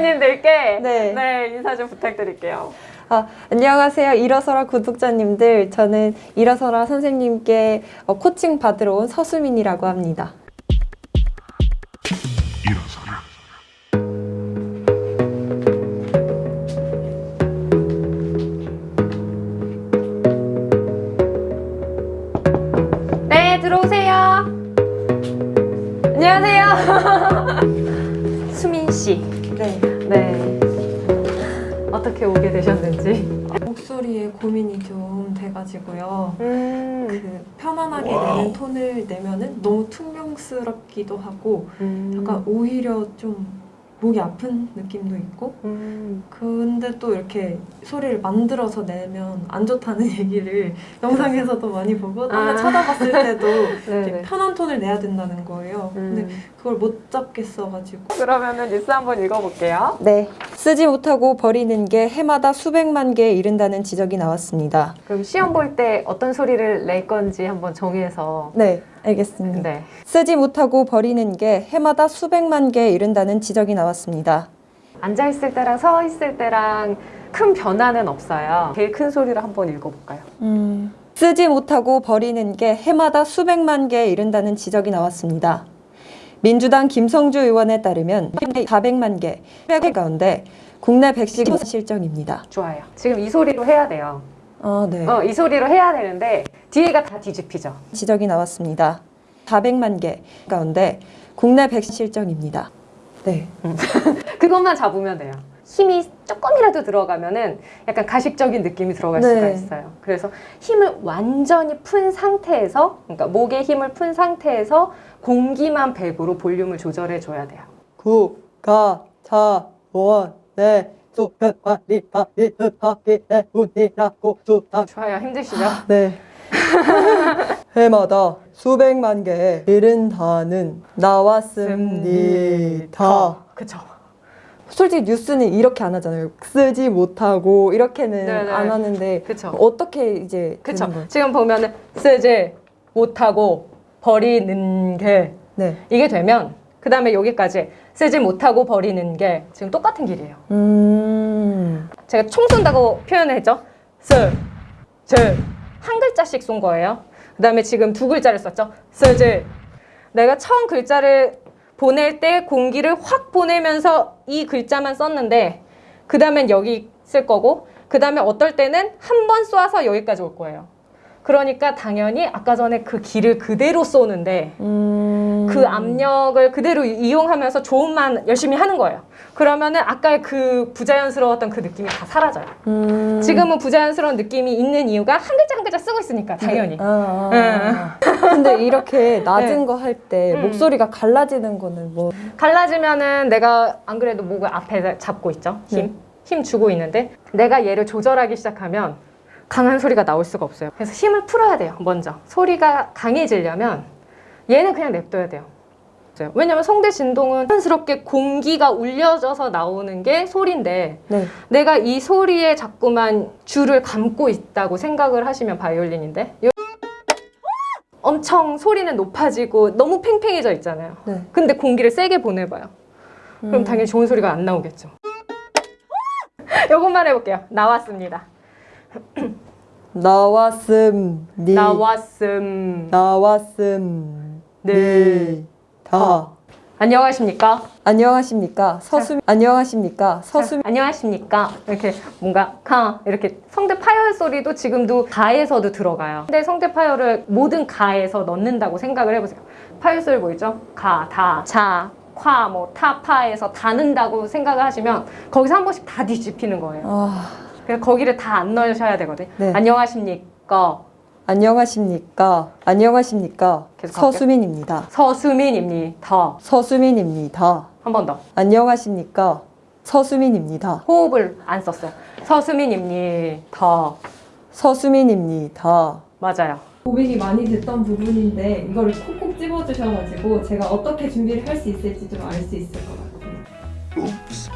구독자님들께 네. 네, 인사 좀 부탁드릴게요. 아, 안녕하세요. 일어서라 구독자님들. 저는 일어서라 선생님께 어, 코칭 받으러 온 서수민이라고 합니다. 일어서라. 네, 들어오세요. 안녕하세요. 수민 씨. 네. 네. 어떻게 오게 되셨는지. 목소리에 고민이 좀 돼가지고요. 음. 그 편안하게 내는 톤을 내면은 너무 퉁명스럽기도 하고 음. 약간 오히려 좀 목이 아픈 느낌도 있고 음. 근데 또 이렇게 소리를 만들어서 내면 안 좋다는 얘기를 영상에서도 많이 보고 아. 찾아봤을 때도 이렇게 네네. 편한 톤을 내야 된다는 거예요. 근데 음. 그걸 못 잡겠어가지고 그러면은 뉴스 한번 읽어볼게요. 네. 쓰지 못하고 버리는 게 해마다 수백만 개에 이른다는 지적이 나왔습니다. 그럼 시험 볼 때 어떤 소리를 낼 건지 한번 정해서. 네, 알겠습니다. 네. 쓰지 못하고 버리는 게 해마다 수백만 개에 이른다는 지적이 나왔습니다. 앉아 있을 때랑 서 있을 때랑 큰 변화는 없어요. 제일 큰 소리를 한번 읽어볼까요? 음. 쓰지 못하고 버리는 게 해마다 수백만 개에 이른다는 지적이 나왔습니다. 민주당 김성주 의원에 따르면 400만 개, 100개 가운데 국내 백신 실정입니다. 좋아요. 지금 이 소리로 해야 돼요. 아, 네. 어, 이 소리로 해야 되는데 뒤에가 다 뒤집히죠. 지적이 나왔습니다. 400만 개 가운데 국내 백신 실정입니다. 네. 그것만 잡으면 돼요. 힘이 조금이라도 들어가면 은 약간 가식적인 느낌이 들어갈 네. 수가 있어요. 그래서 힘을 완전히 푼 상태에서, 그러니까 목에 힘을 푼 상태에서 공기만 배부로 볼륨을 조절해 줘야 돼요. 자원의 소변관리 바이하기 때문이라고 주장. 좋아요. 힘드시죠? 네. 해마다 수백만 개에 이른다는 나왔습니다. 그쵸. 솔직히 뉴스는 이렇게 안 하잖아요. 쓰지 못하고 이렇게는 네네. 안 하는데 그쵸. 어떻게 이제 그쵸. 지금 보면은 쓰지 못하고 버리는 게 네. 이게 되면 그 다음에 여기까지 쓰지 못하고 버리는 게 지금 똑같은 길이에요. 음. 제가 총 쏜다고 표현을 했죠. 쓰, 즈. 한 글자씩 쏜 거예요. 그 다음에 지금 두 글자를 썼죠. 쓰지. 내가 처음 글자를 보낼 때 공기를 확 보내면서 이 글자만 썼는데 그 다음엔 여기 쓸 거고 그 다음에 어떨 때는 한 번 쏴서 여기까지 올 거예요. 그러니까 당연히 아까 전에 그 길을 그대로 쏘는데 음. 그 압력을 그대로 이용하면서 조음만 열심히 하는 거예요. 그러면은 아까의 그 부자연스러웠던 그 느낌이 다 사라져요. 음. 지금은 부자연스러운 느낌이 있는 이유가 한 글자 한 글자 쓰고 있으니까 당연히. 아, 아, 아. 근데 이렇게 낮은 네. 거할때 음. 목소리가 갈라지는 거는 뭐 갈라지면은 내가 안 그래도 목을 앞에 잡고 있죠. 힘. 네. 힘 주고 있는데 내가 얘를 조절하기 시작하면 강한 소리가 나올 수가 없어요. 그래서 힘을 풀어야 돼요. 먼저. 소리가 강해지려면 얘는 그냥 냅둬야 돼요. 왜냐면 성대 진동은 자연스럽게 공기가 울려져서 나오는 게 소리인데 네. 내가 이 소리에 자꾸만 줄을 감고 있다고 생각을 하시면 바이올린인데 요- 엄청 소리는 높아지고 너무 팽팽해져 있잖아요. 네. 근데 공기를 세게 보내봐요. 그럼 음. 당연히 좋은 소리가 안 나오겠죠. 이것만 해볼게요. 나왔습니다. 나왔음 니 나왔음. 나왔음 네. 다 안녕하십니까? 안녕하십니까 서수민 안녕하십니까 서수민 안녕하십니까? 이렇게 뭔가 가 이렇게 성대 파열 소리도 지금도 가에서도 들어가요. 근데 성대 파열을 모든 가에서 넣는다고 생각을 해보세요. 파열 소리 보이죠? 가, 다, 자, 화, 뭐 타, 파에서 다 넣는다고 생각을 하시면 거기서 한 번씩 다 뒤집히는 거예요. 아 그래서 거기를 다 안 넣으셔야 되거든요. 네. 안녕하십니까? 안녕하십니까 안녕하십니까. 서수민입니다 서수민입니다. 서수민입니다 한 번 더. 안녕하십니까 서수민입니다 호흡을 안 썼어요. 서수민입니다. 서수민입니다 맞아요. 고민이 많이 됐던 부분인데 이거를 콕콕 집어주셔가지고 제가 어떻게 준비를 할 수 있을지 좀 알 수 있을 것 같아요 Oops.